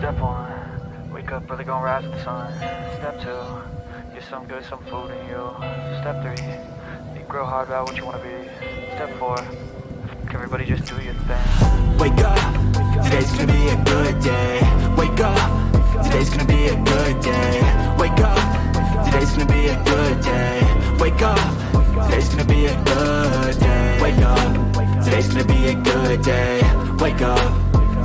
Step one, wake up early, gonna rise with the sun. Step two, get some good, some food in you. Step three, think real hard about what you wanna be. Step four, everybody just do your thing. Wake up, today's gonna be a good day. Wake up, today's gonna be a good day. Wake up, today's gonna be a good day. Wake up, today's gonna be a good day. Wake up, today's gonna be a good day. Wake up,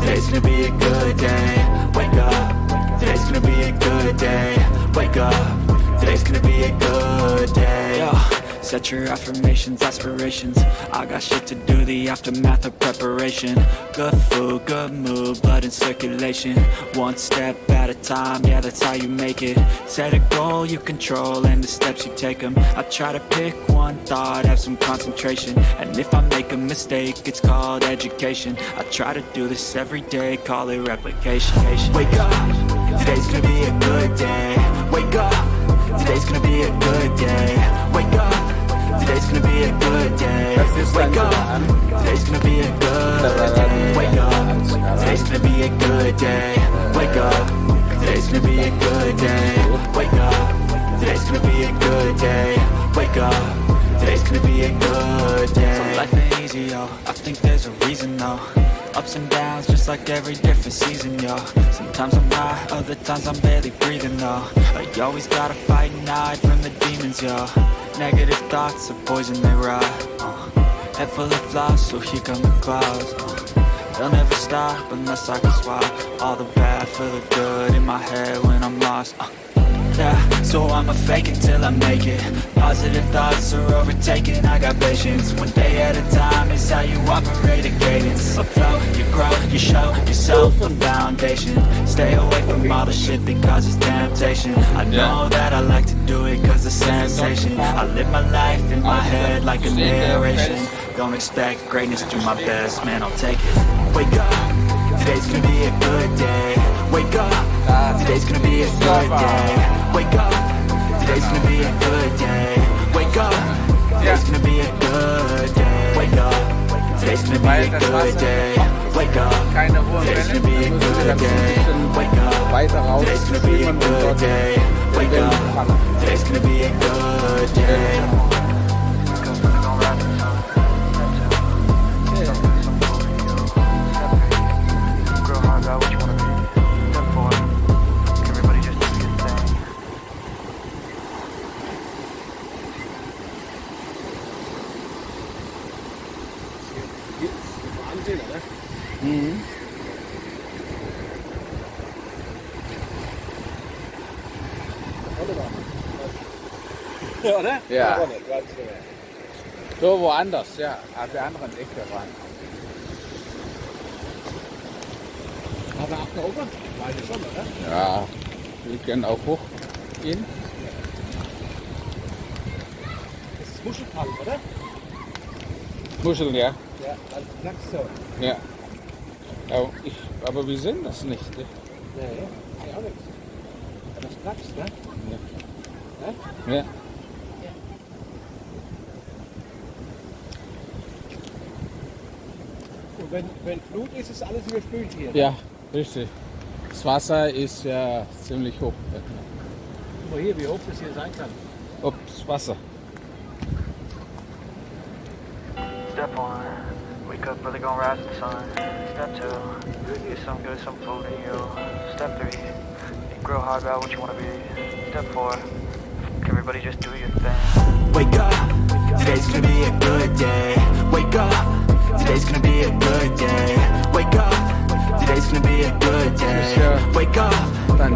today's gonna be a good day. Wake up, today's gonna be a good day. Wake up, today's gonna be a good day. Set your affirmations, aspirations. I got shit to do, the aftermath of preparation. Good food, good mood, blood in circulation. One step at a time, yeah that's how you make it. Set a goal you control and the steps you take them I try to pick one thought, have some concentration. And if I make a mistake, it's called education. I try to do this every day, call it replication. Wake up, today's gonna be a good day. Wake up, today's gonna be a good day. Wake up be a good day. Wake up. Today's gonna be a good day. Wake up. Today's gonna be a good day. Wake up. Today's gonna be a good day. Wake up. Today's gonna be a good day. Wake up. Today's gonna be a good day. So life ain't easy, yo. I think there's a reason, though. Ups and downs, just like every different season, yo Sometimes I'm high, other times I'm barely breathing, though. I always gotta fight and hide from the demons, yo Negative thoughts are poison, they rot uh, Head full of flaws, so here come the clouds uh, They'll never stop unless I can swap All the bad for the good in my head when I'm lost uh, so I'ma fake it till I make it. Positive thoughts are overtaken, I got patience One day at a time is how you operate a cadence. Afloat, you grow, you show yourself a foundation. Stay away from all the shit that causes temptation. I know that I like to do it cause it's sensation. I live my life in my head like a narration. Don't expect greatness, do my best, man I'll take it. Wake up, today's gonna be a good day. Wake up, today's gonna be a good day. Wake up, today's gonna be a good day. Wake up, today's gonna be a good day. Wake up, today's gonna be a good day. Wake up, today's gonna be a good day. Wake up, weiter raus today's gonna be a good day. Wake up, today's gonna be a good day Ja, oder? Ja. Ganz genau. So woanders, ja. Auf der anderen Ecke waren. Aber auch da oben? Meine schon, oder? Ja, wir können auch hoch gehen. Das ist Muschelkalk, oder? Muscheln, ja. Ja, als Knackstone. ja. Aber, ich, aber wir sehen das nicht. Ne? Nee, nee, auch nichts. Aber das knackst, ne? Ja. Und wenn, wenn Flut ist, ist alles überspült hier. ja, richtig. Das Wasser ist ja ziemlich hoch. Guck mal hier, wie hoch das hier sein kann. Ob das Wasser. Step one, wake up early, gonna rise the sun. Step two, get some good, some food in you. Step three, think real hard about what you wanna be. Step four, everybody just do your thing. Wake up, today's gonna be a good day. Wake up, today's gonna be a good day. Wake up, today's gonna be a good day. Wake up,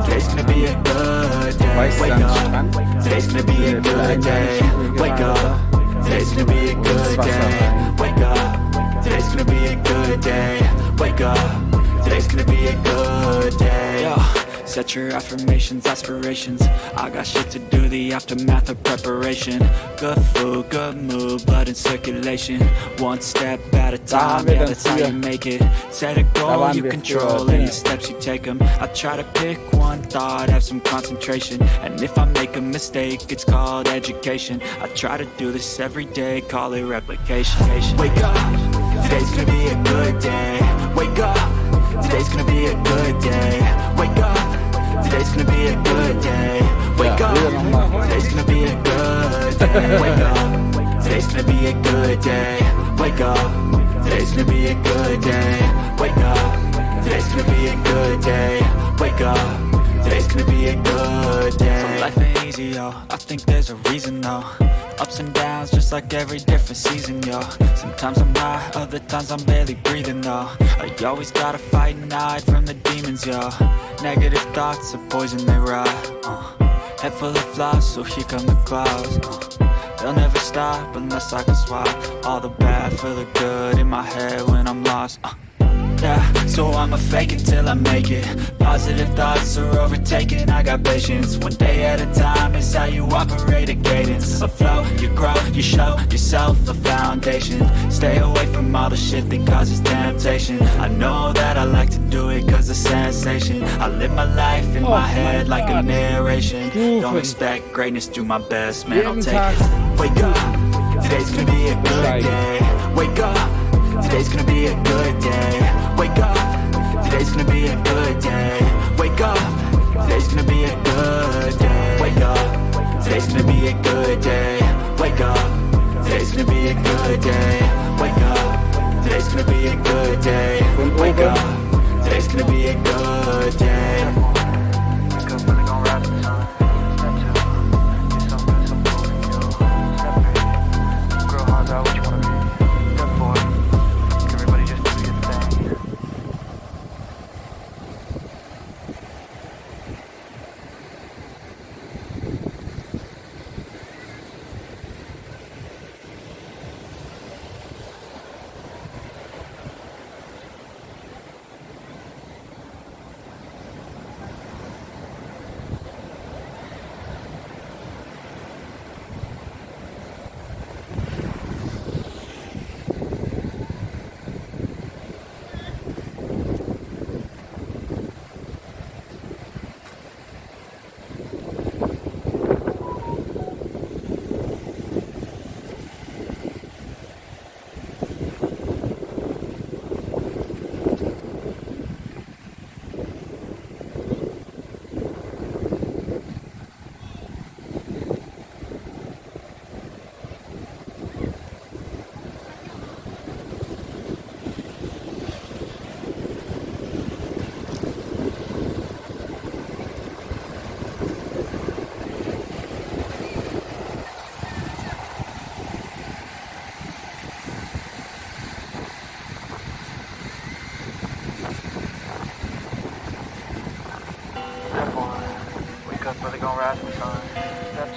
today's gonna be a good day. Weißt Wake du, am up, Strand today's gonna be a good day. Wake up, today's gonna be a good day. Wake up, today's gonna be a good day. Wake up, today's gonna be a good day. Set your affirmations, aspirations. I got shit to do, the aftermath of preparation. Good food, good mood, blood in circulation. One step at a time, yeah, that's how you make it. Set a goal you control and the steps you take them I try to pick one thought, have some concentration. And if I make a mistake, it's called education. I try to do this every day, call it replication. Wake up, today's gonna be a good day. Wake up, today's gonna be a good day Today's gonna be a good day. Wake up. Today's gonna be a good day. Wake up. Today's gonna be a good day. Wake up. Today's gonna be a good day. Wake up. Today's gonna be a good day. Wake up. Today's gonna be a good day easy, yo. I think there's a reason though. Ups and downs, just like every different season, yo. Sometimes I'm high, other times I'm barely breathing, though. I always gotta fight and hide from the demons, yo. Negative thoughts are poison, they rot. Uh. Head full of flies, so here come the clouds uh. They'll never stop unless I can swap All the bad for the good in my head when I'm lost uh. Yeah, so I'ma fake it till I make it. Positive thoughts are overtaken, I got patience. One day at a time is how you operate a cadence. A flow, you grow, you show yourself a foundation. Stay away from all the shit that causes temptation. I know that I like to do it cause it's sensation. I live my life in my head like a narration. Don't expect greatness, do my best, man, I'll take it. Wake up, today's gonna be a good day. Wake up Today's gonna be a good day. Wake up. Today's gonna be a good day. Wake up. Today's gonna be a good day. Wake up. Today's gonna be a good day. Wake up. Today's gonna be a good day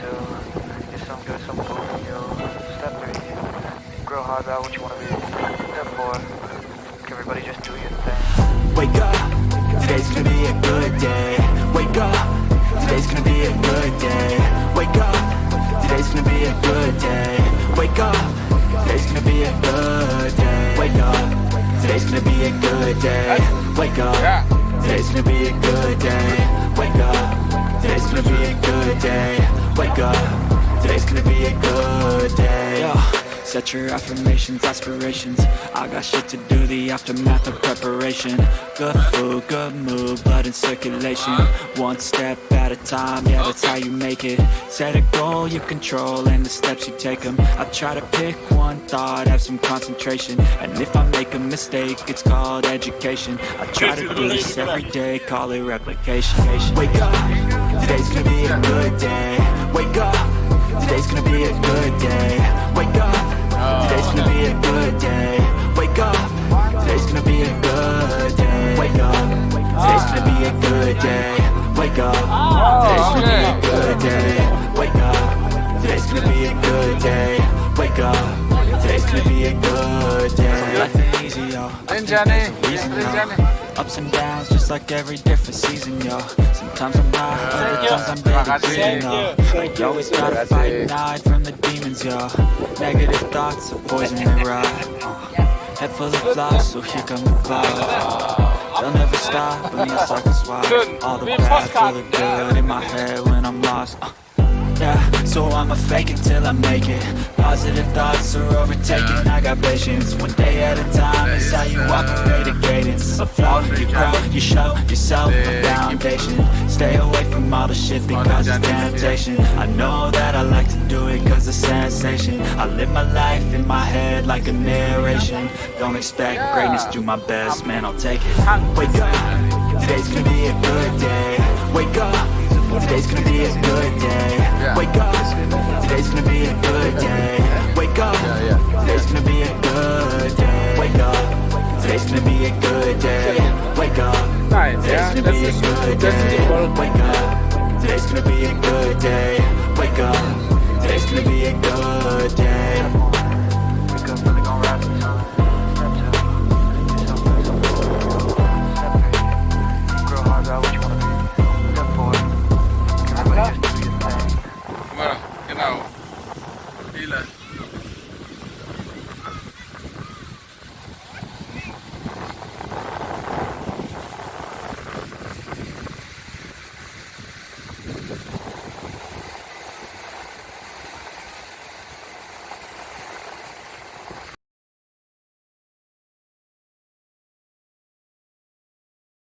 Step two, get some good, some food in you. Step three, grow hard about what you wanna be. Step four, everybody just do your thing. Wake up, today's gonna be a good day. Wake up, today's gonna be a good day. Wake up, today's gonna be a good day. Wake up, today's gonna be a good day. Wake up, today's gonna be a good day. Wake up, today's gonna be a good day Wake up, today's gonna be a good day. Wake up, today's gonna be a good day. Yo. Set your affirmations, aspirations. I got shit to do, the aftermath of preparation. Good food, good mood, blood in circulation. One step at a time, yeah that's how you make it. Set a goal you control and the steps you take them I try to pick one thought, have some concentration. And if I make a mistake, it's called education. I try to do this every day, call it replication. Wake up, today's gonna be a good day. Wake up, today's gonna be a good day. Wake up yo. There's a reason, yo. Ups and downs, just like every different season, yo. Sometimes I'm high, other times I'm barely breathing. Like you always gotta fight and hide from the demons, yo. Negative thoughts are poison they rot. Uh, head full of flies, so here come the clouds. They'll never stop unless I can swap all the bad for the good in my head when I'm lost. Uh, yeah, so I'ma fake it till I make it. Positive thoughts are overtaken, I got patience. One day at a time is how you walk operate a cadence A flow, you grow, you show yourself a foundation. Stay away from from all the shit that causes temptation. I know that I like to do it cause it's sensation. I live my life in my head like a narration. Don't expect greatness, do my best, man, I'll take it. Wake up, today's gonna be a good day. Wake up, today's gonna be a good day. Wake up, today's gonna be a good day. Wake up, today's gonna be a good day. Wake up, today's gonna be a good day. Wake up. Today's gonna das be a ist, good das sind die day. Wake up. Today's gonna be a good day. Wake up. Today's gonna be a good day.